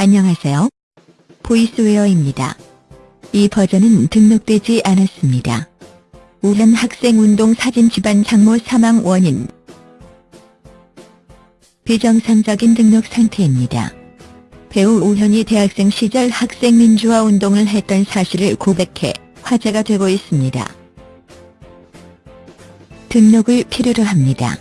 안녕하세요. 보이스웨어입니다. 이 버전은 등록되지 않았습니다. 우현 학생운동 사진 집안 장모 사망 원인 비정상적인 등록 상태입니다. 배우 우현이 대학생 시절 학생 민주화 운동을 했던 사실을 고백해 화제가 되고 있습니다. 등록을 필요로 합니다.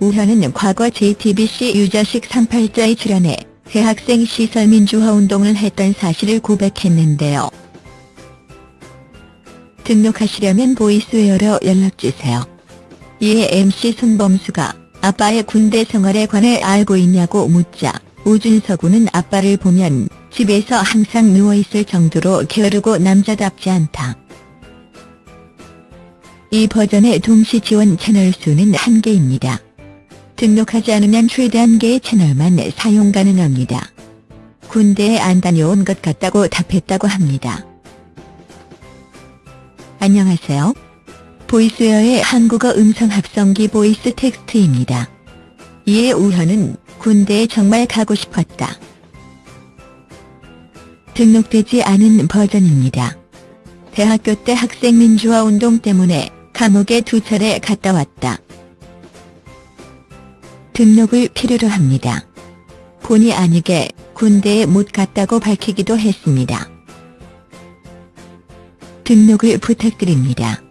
우현은 과거 JTBC 유자식 38자에 출연해 대학생 시설 민주화 운동을 했던 사실을 고백했는데요. 등록하시려면 보이스웨어로 연락주세요. 이에 MC 손범수가 아빠의 군대 생활에 관해 알고 있냐고 묻자 우준서 군은 아빠를 보면 집에서 항상 누워있을 정도로 게으르고 남자답지 않다. 이 버전의 동시 지원 채널 수는 한개입니다 등록하지 않으면 최대 한 개의 채널만 사용 가능합니다. 군대에 안 다녀온 것 같다고 답했다고 합니다. 안녕하세요. 보이스웨어의 한국어 음성 합성기 보이스 텍스트입니다. 이에 우현은 군대에 정말 가고 싶었다. 등록되지 않은 버전입니다. 대학교 때 학생 민주화 운동 때문에 감옥에 두 차례 갔다 왔다. 등록을 필요로 합니다. 본의 아니게 군대에 못 갔다고 밝히기도 했습니다. 등록을 부탁드립니다.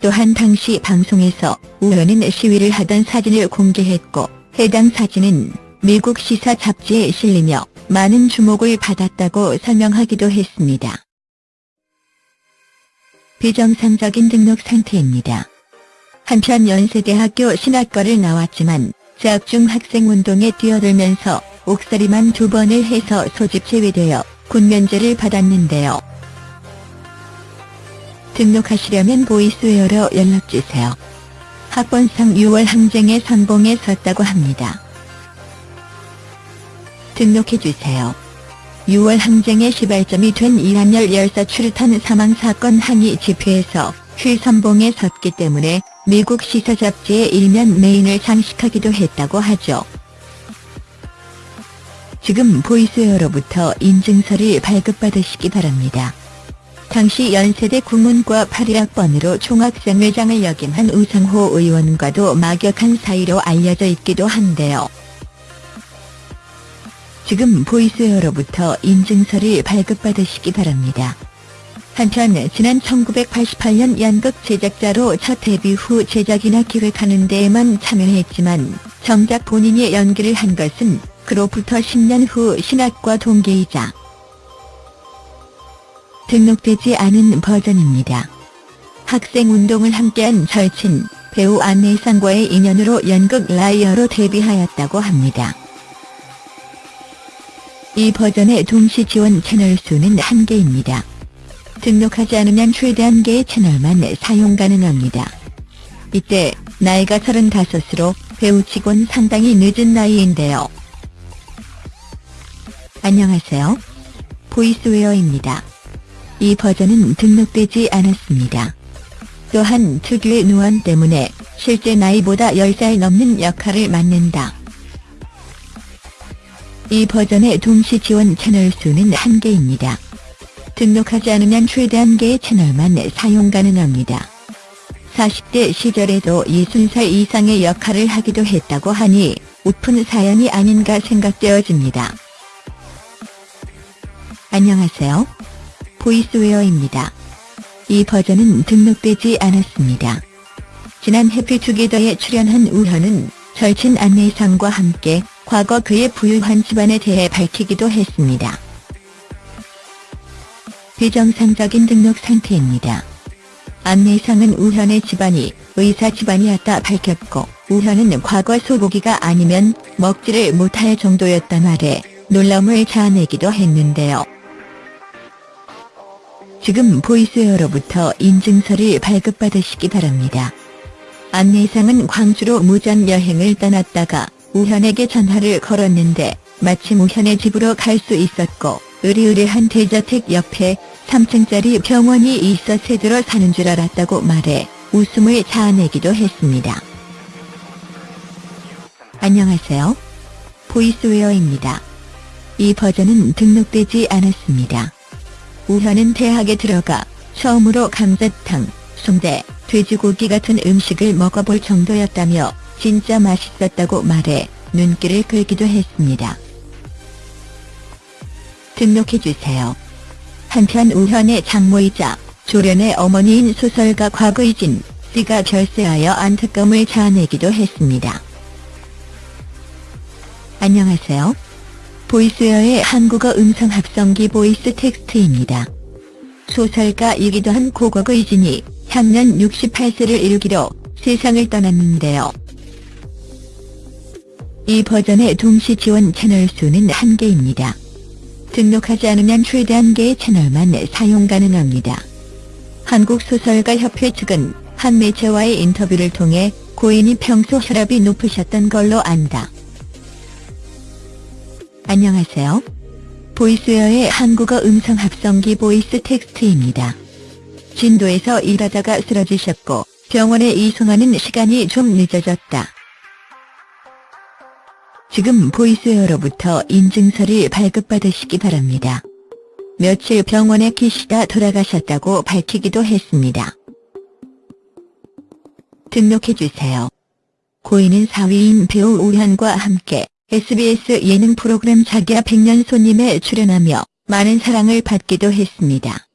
또한 당시 방송에서 우현은 시위를 하던 사진을 공개했고 해당 사진은 미국 시사 잡지에 실리며 많은 주목을 받았다고 설명하기도 했습니다. 비정상적인 등록 상태입니다. 한편 연세대학교 신학과를 나왔지만 재학 중 학생 운동에 뛰어들면서 옥살이만 두 번을 해서 소집 제외되어 군면제를 받았는데요. 등록하시려면 보이스웨어로 연락주세요. 학번상 6월 항쟁의 선봉에 섰다고 합니다. 등록해주세요. 6월 항쟁의 시발점이 된 이한열 열사 출탄 사망사건 항의 집회에서 휘선봉에 섰기 때문에 미국 시사 잡지의 일면 메인을 장식하기도 했다고 하죠. 지금 보이스웨어로부터 인증서를 발급받으시기 바랍니다. 당시 연세대 국문과 8일학번으로 총학생회장을 역임한 우상호 의원과도 막역한 사이로 알려져 있기도 한데요. 지금 보이스웨어로부터 인증서를 발급받으시기 바랍니다. 한편 지난 1988년 연극 제작자로 첫 데뷔 후 제작이나 기획하는 데에만 참여했지만 정작 본인이 연기를 한 것은 그로부터 10년 후 신학과 동기이자 등록되지 않은 버전입니다. 학생운동을 함께한 절친, 배우 안내상과의 인연으로 연극 라이어로 데뷔하였다고 합니다. 이 버전의 동시 지원 채널 수는 한개입니다 등록하지 않으면 최대 한 개의 채널만 사용 가능합니다. 이때 나이가 35으로 배우치곤 상당히 늦은 나이인데요. 안녕하세요. 보이스웨어입니다. 이 버전은 등록되지 않았습니다. 또한 특유의 누원 때문에 실제 나이보다 10살 넘는 역할을 맡는다. 이 버전의 동시 지원 채널 수는 한개입니다 등록하지 않으면 최대 한 개의 채널만 사용 가능합니다. 40대 시절에도 60살 이상의 역할을 하기도 했다고 하니 우픈 사연이 아닌가 생각되어집니다. 안녕하세요. 보이스웨어입니다. 이 버전은 등록되지 않았습니다. 지난 해피투게더에 출연한 우현은 절친 안내상과 함께 과거 그의 부유한 집안에 대해 밝히기도 했습니다. 비정상적인 등록 상태입니다. 안내상은 우현의 집안이 의사 집안이었다 밝혔고 우현은 과거 소고기가 아니면 먹지를 못할 정도였다 말에 놀라움을 자아내기도 했는데요. 지금 보이스웨어로부터 인증서를 발급받으시기 바랍니다. 안내상은 광주로 무전 여행을 떠났다가 우현에게 전화를 걸었는데 마침 우현의 집으로 갈 수 있었고 으리으리한 대저택 옆에 3층짜리 병원이 있어 새들어 사는 줄 알았다고 말해 웃음을 자아내기도 했습니다. 안녕하세요. 보이스웨어입니다. 이 버전은 등록되지 않았습니다. 우현은 대학에 들어가 처음으로 감자탕, 순대, 돼지고기 같은 음식을 먹어볼 정도였다며 진짜 맛있었다고 말해 눈길을 끌기도 했습니다. 등록해주세요. 한편 우현의 장모이자 조련의 어머니인 소설가 곽의진 씨가 별세하여 안타까움을 자아내기도 했습니다. 안녕하세요. 보이스웨어의 한국어 음성 합성기 보이스 텍스트입니다. 소설가이기도 한 고곽의진이 향년 68세를 일기로 세상을 떠났는데요. 이 버전의 동시 지원 채널 수는 한개입니다 등록하지 않으면 최대 한 개의 채널만 사용 가능합니다. 한국소설가협회 측은 한 매체와의 인터뷰를 통해 고인이 평소 혈압이 높으셨던 걸로 안다. 안녕하세요. 보이스웨어의 한국어 음성 합성기 보이스 텍스트입니다. 진도에서 일하다가 쓰러지셨고 병원에 이송하는 시간이 좀 늦어졌다. 지금 보이스웨어로부터 인증서를 발급받으시기 바랍니다. 며칠 병원에 계시다 돌아가셨다고 밝히기도 했습니다. 등록해주세요. 고인은 사위인 배우 우현과 함께 SBS 예능 프로그램 자기야 백년 손님에 출연하며 많은 사랑을 받기도 했습니다.